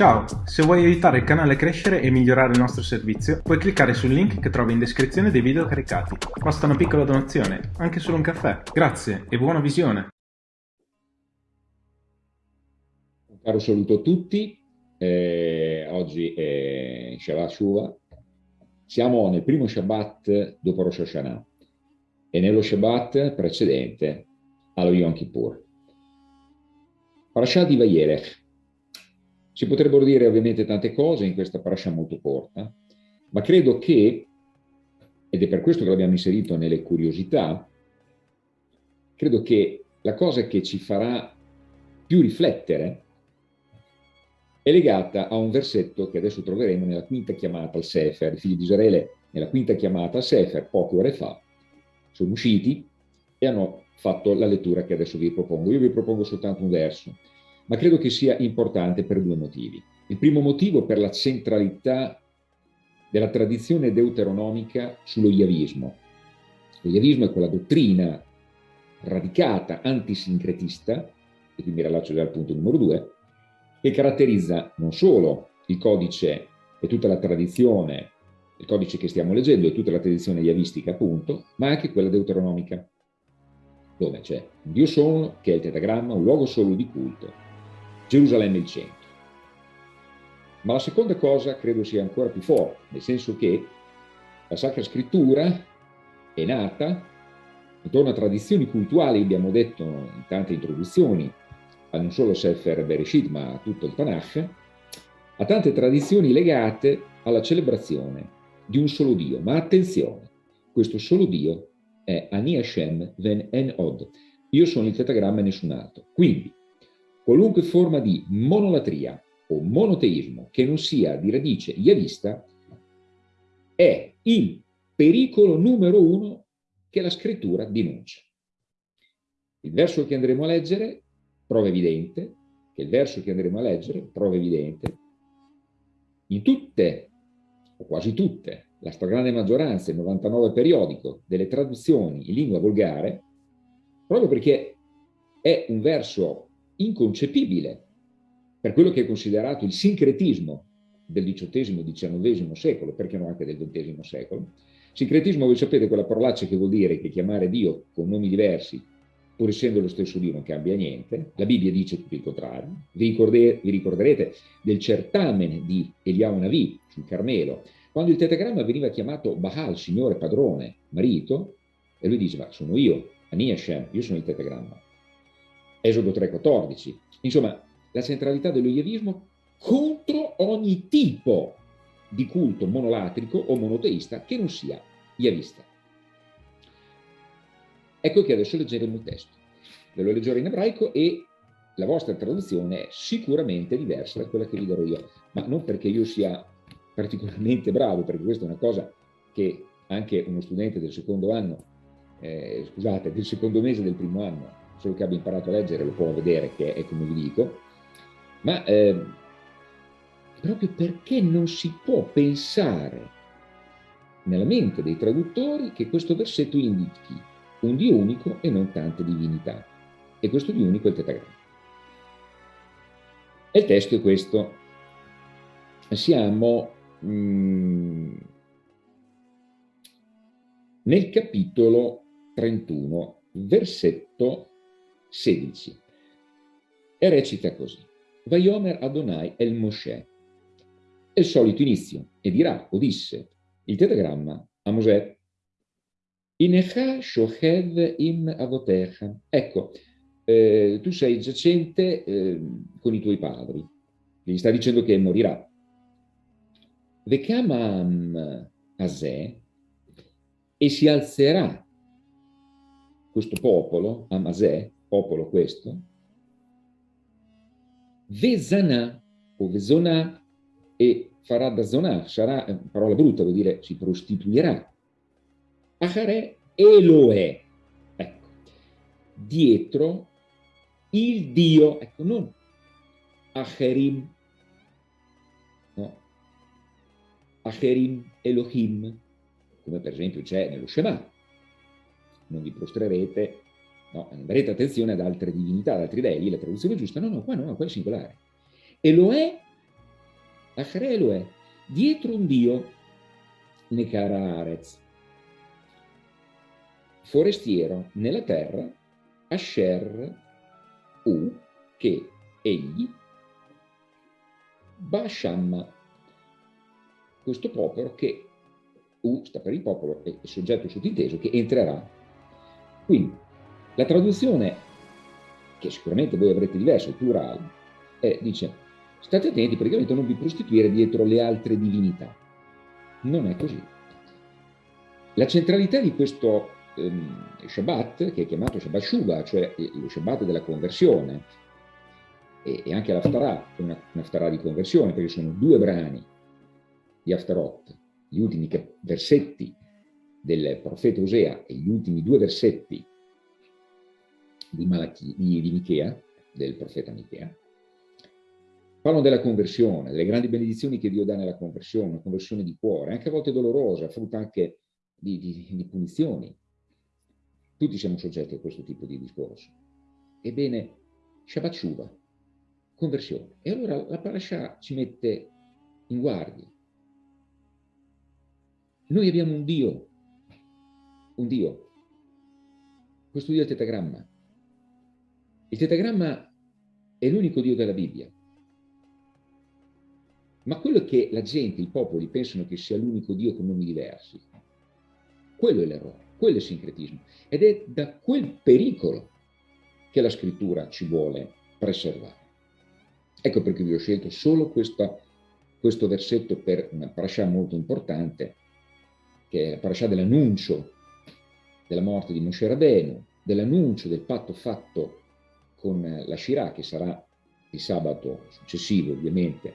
Ciao, se vuoi aiutare il canale a crescere e migliorare il nostro servizio, puoi cliccare sul link che trovi in descrizione dei video caricati. Basta una piccola donazione, anche solo un caffè. Grazie e buona visione! Un caro saluto a tutti, eh, oggi è Shabbat Shuvah, siamo nel primo Shabbat dopo Rosh Hashanah e nello Shabbat precedente allo Yom Kippur. Parashat di Vayelech, si potrebbero dire ovviamente tante cose in questa parasha molto corta, ma credo che, ed è per questo che l'abbiamo inserito nelle curiosità, credo che la cosa che ci farà più riflettere è legata a un versetto che adesso troveremo nella quinta chiamata al Sefer. I figli di Israele, nella quinta chiamata al Sefer, poche ore fa, sono usciti e hanno fatto la lettura che adesso vi propongo. Io vi propongo soltanto un verso, ma credo che sia importante per due motivi. Il primo motivo per la centralità della tradizione deuteronomica sullo Yavismo. Lo Yavismo è quella dottrina radicata, antisincretista, e qui mi rilaccio già al punto numero due, che caratterizza non solo il codice e tutta la tradizione, il codice che stiamo leggendo e tutta la tradizione yavistica appunto, ma anche quella deuteronomica, dove c'è un Dio solo, che è il tetagramma, un luogo solo di culto, Gerusalemme il centro. Ma la seconda cosa credo sia ancora più forte, nel senso che la Sacra Scrittura è nata intorno a tradizioni cultuali, abbiamo detto in tante introduzioni, a non solo Sefer Bereshit, ma a tutto il Tanakh, a tante tradizioni legate alla celebrazione di un solo Dio. Ma attenzione, questo solo Dio è Ani Hashem Ven En Od. Io sono il tetagramma e nessun altro. Quindi, qualunque forma di monolatria o monoteismo che non sia di radice yavista è il pericolo numero uno che la scrittura denuncia. Il verso che andremo a leggere prova evidente, che il verso che andremo a leggere prova evidente, in tutte, o quasi tutte, la stragrande maggioranza, il 99 periodico, delle traduzioni in lingua volgare, proprio perché è un verso inconcepibile per quello che è considerato il sincretismo del XVIII e XIX secolo, perché no anche del XX secolo. Sincretismo, voi sapete, quella parolaccia che vuol dire che chiamare Dio con nomi diversi, pur essendo lo stesso Dio, non cambia niente. La Bibbia dice tutto il contrario. Vi, vi ricorderete del certamen di Eliao Navi sul Carmelo, quando il tetagramma veniva chiamato Baal, signore, padrone, marito, e lui diceva, sono io, Ani Hashem, io sono il tetagramma. Esodo 3,14. Insomma, la centralità dello iavismo contro ogni tipo di culto monolatrico o monoteista che non sia iavista. Ecco che adesso leggeremo il testo. Ve lo leggerò in ebraico e la vostra traduzione è sicuramente diversa da quella che vi darò io, ma non perché io sia particolarmente bravo, perché questa è una cosa che anche uno studente del secondo anno, eh, scusate, del secondo mese del primo anno solo che abbia imparato a leggere lo può vedere che è come vi dico, ma eh, proprio perché non si può pensare nella mente dei traduttori che questo versetto indichi un Dio unico e non tante divinità. E questo Dio unico è il tetagramma. E il testo è questo. Siamo mm, nel capitolo 31, versetto 16. E recita così. Vaiomer Adonai el Moshe. È il solito inizio, e dirà, o disse, il tetagramma a Mosè, Inecha shochev im avotecha. Ecco, eh, tu sei giacente eh, con i tuoi padri. Gli sta dicendo che morirà. Vekamam Asè, e si alzerà questo popolo, Amasè, popolo questo, Vesanà o Vesonà e farà da zonà, sarà, eh, parola brutta, vuol dire si prostituirà. Acharè Eloè, ecco, dietro il Dio, ecco, non Acherim, no, Acherim Elohim, come per esempio c'è nello Shema, non vi prostrerete No, darete attenzione ad altre divinità, ad altri dei, la traduzione giusta, no, no, qua no, qua è singolare. E lo è Achare Eloè, dietro un Dio, Nekara Arez, forestiero nella terra, Asher U, che egli, Bashamma, questo popolo che, U sta per il popolo, è il soggetto sottinteso, che entrerà. Quindi, la traduzione, che sicuramente voi avrete diverso, il plurale, è, dice, state attenti praticamente a non vi prostituire dietro le altre divinità. Non è così. La centralità di questo ehm, Shabbat, che è chiamato Shabbat Shuba, cioè lo Shabbat della conversione, e, e anche l'Aftarah, una, un'Aftarah di conversione, perché sono due brani di Aftarot, gli ultimi versetti del profeta Osea e gli ultimi due versetti di, Malachi, di, di Michea, del profeta Michea, parlano della conversione, delle grandi benedizioni che Dio dà nella conversione, una conversione di cuore, anche a volte dolorosa, frutta anche di, di, di punizioni. Tutti siamo soggetti a questo tipo di discorso. Ebbene, Shabbat Shuva, conversione. E allora la parasha ci mette in guardia. Noi abbiamo un Dio, un Dio. Questo Dio è il tetagramma. Il tetagramma è l'unico Dio della Bibbia. Ma quello che la gente, i popoli, pensano che sia l'unico Dio con nomi diversi, quello è l'errore, quello è il sincretismo. Ed è da quel pericolo che la scrittura ci vuole preservare. Ecco perché vi ho scelto solo questa, questo versetto per una parasha molto importante, che è la parasha dell'annuncio della morte di Moshe Rabenu, dell'annuncio del patto fatto con la Shirah, che sarà il sabato successivo ovviamente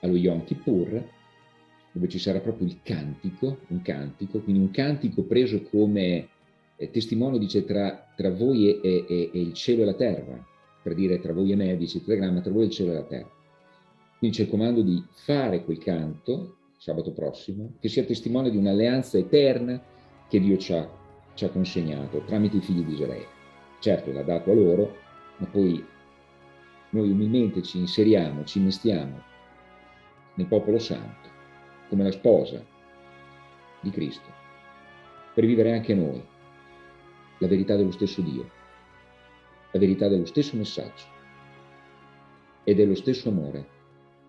allo Yom Kippur, dove ci sarà proprio il cantico, un cantico, quindi un cantico preso come eh, testimone, dice, tra, tra voi e, e, e, il cielo e la terra, per dire tra voi e me, dice il telegramma, tra voi e il cielo e la terra. Quindi c'è il comando di fare quel canto, sabato prossimo, che sia testimone di un'alleanza eterna che Dio ci ha, ci ha consegnato tramite i figli di Israele. Certo, l'ha dato a loro, ma poi noi umilmente ci inseriamo, ci innestiamo nel popolo santo, come la sposa di Cristo, per vivere anche noi la verità dello stesso Dio, la verità dello stesso messaggio e dello stesso amore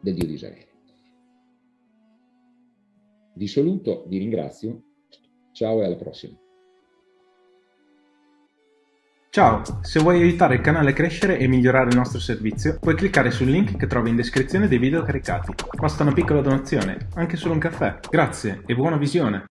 del Dio di Israele. Vi saluto, vi ringrazio, ciao e alla prossima. Ciao, se vuoi aiutare il canale a crescere e migliorare il nostro servizio, puoi cliccare sul link che trovi in descrizione dei video caricati. Basta una piccola donazione, anche solo un caffè. Grazie e buona visione!